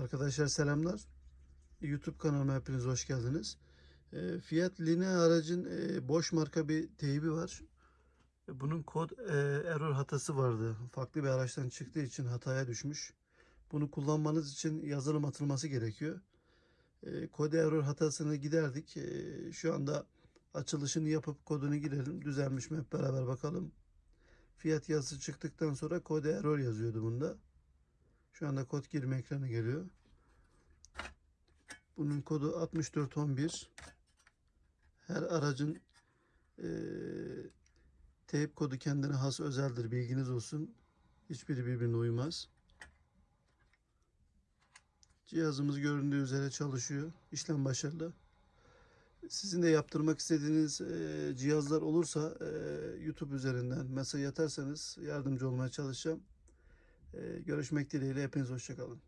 Arkadaşlar selamlar. YouTube kanalıma hepiniz hoş geldiniz. E, Fiat Linea aracın boş marka bir teybi var. Bunun kod e, error hatası vardı. Farklı bir araçtan çıktığı için hataya düşmüş. Bunu kullanmanız için yazılım atılması gerekiyor. E, kod error hatasını giderdik. E, şu anda açılışını yapıp kodunu girelim. Düzelmiş mi hep beraber bakalım. Fiyat yazısı çıktıktan sonra kod error yazıyordu bunda. Şu anda kod girme ekranı geliyor. Bunun kodu 6411. Her aracın eee teyp kodu kendine has özeldir. Bilginiz olsun. Hiçbiri birbirine uymaz. Cihazımız göründüğü üzere çalışıyor. İşlem başarılı. Sizin de yaptırmak istediğiniz eee, cihazlar olursa eee, YouTube üzerinden mesaj atarsanız yardımcı olmaya çalışacağım. Eee, görüşmek dileğiyle hepiniz hoşçakalın.